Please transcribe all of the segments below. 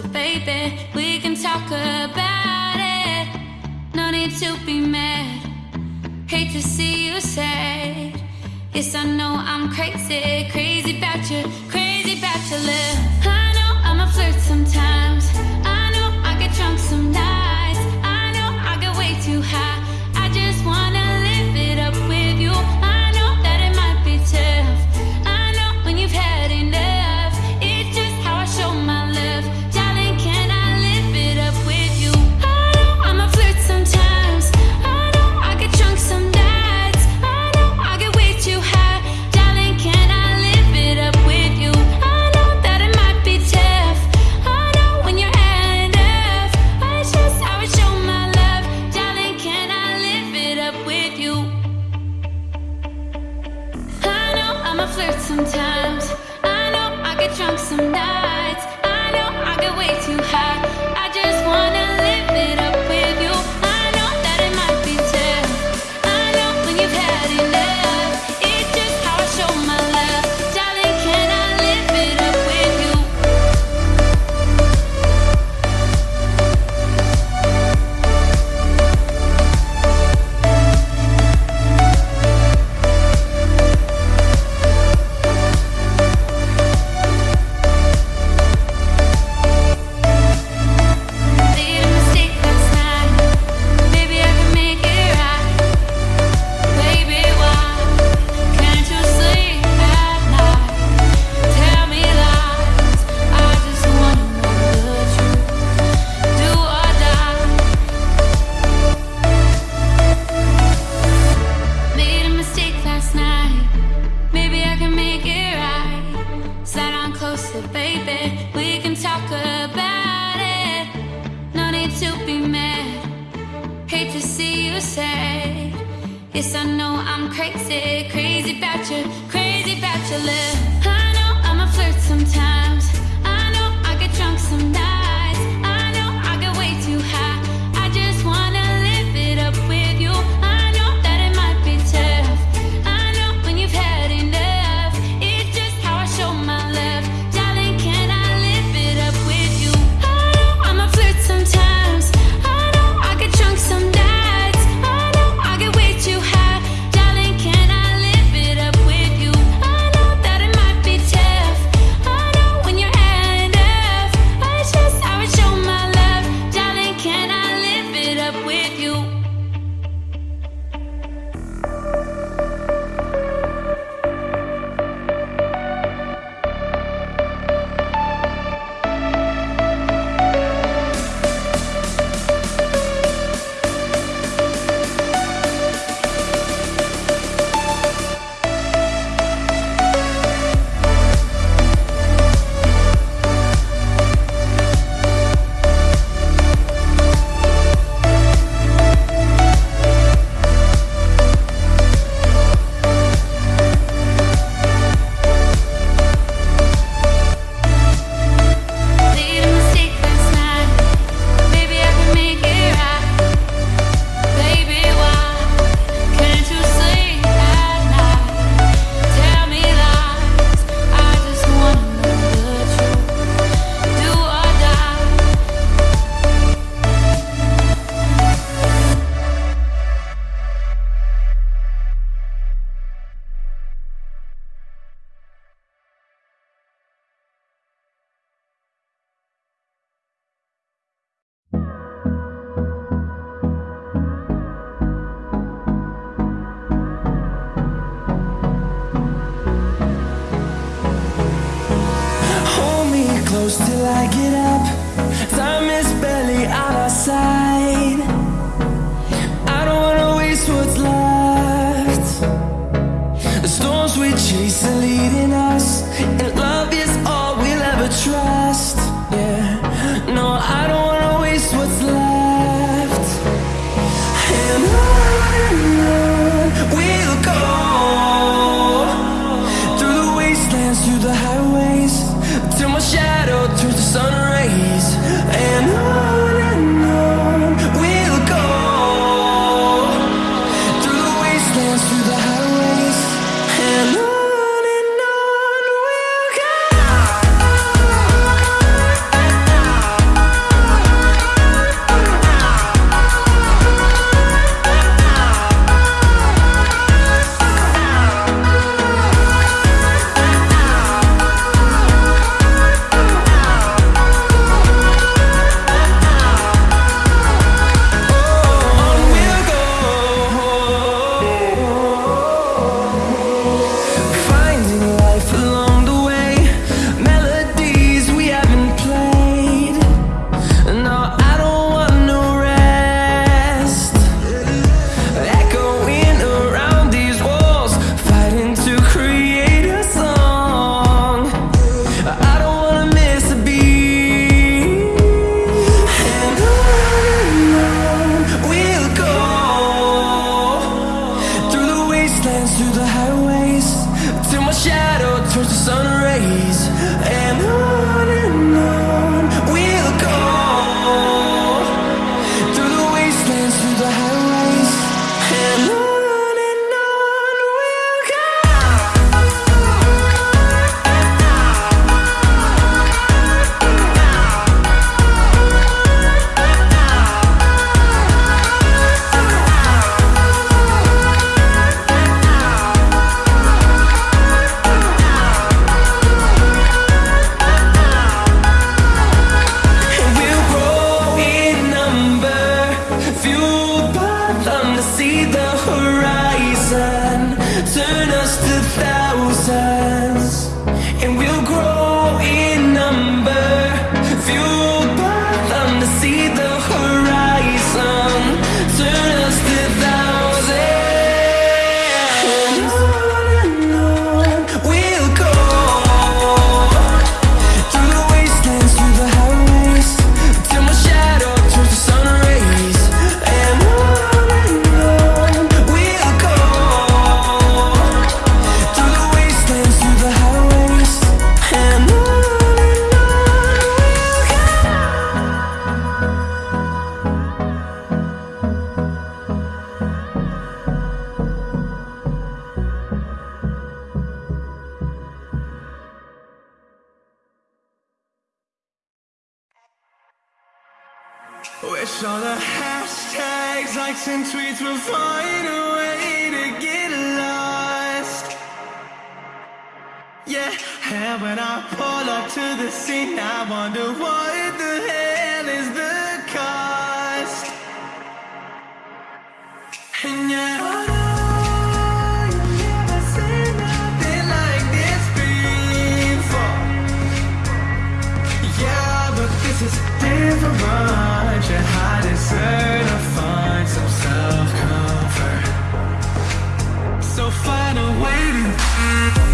So baby, we can talk about it. No need to be mad. Hate to see you sad. Yes, I know I'm crazy, crazy about you, crazy about your love. close till I get up. when I pull up to the scene, I wonder what the hell is the cost. And yeah. This is different, your heart is certified so find a way to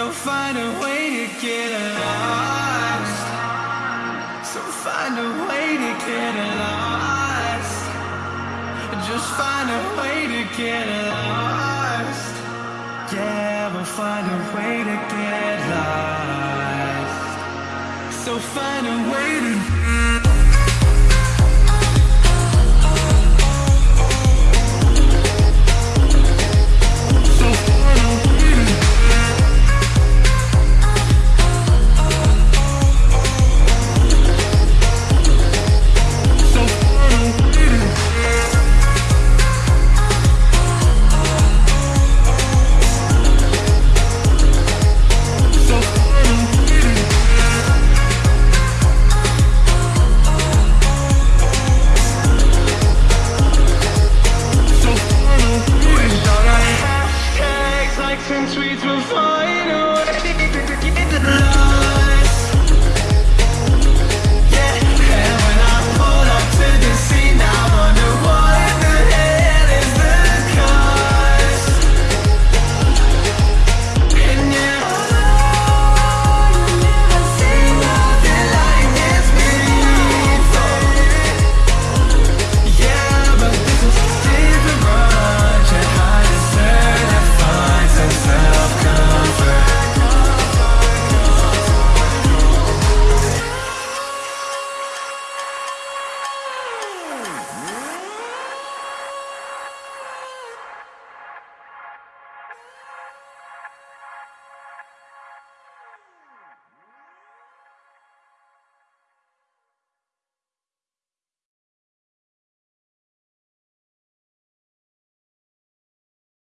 So find a way to get lost. So find a way to get lost. Just find a way to get lost. Yeah, we'll find a way to get lost. So find a way to Some sweet.